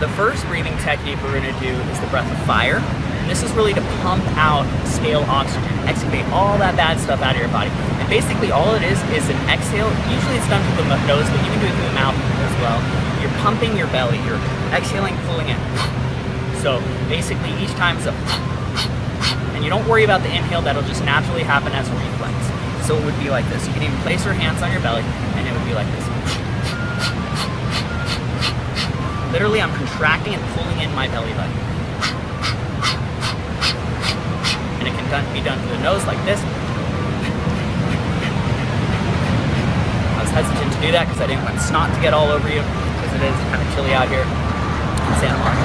The first breathing technique we're gonna do is the breath of fire. And this is really to pump out stale oxygen, excavate all that bad stuff out of your body. And basically all it is is an exhale. Usually it's done through the nose, but you can do it through the mouth as well. You're pumping your belly, you're exhaling, pulling in. So basically each time is a and you don't worry about the inhale, that'll just naturally happen as a reflex. So it would be like this. You can even place your hands on your belly and it would be like this. Literally, I'm contracting and pulling in my belly button. And it can be done through the nose like this. I was hesitant to do that because I didn't want snot to get all over you because it is kind of chilly out here in Santa Monica.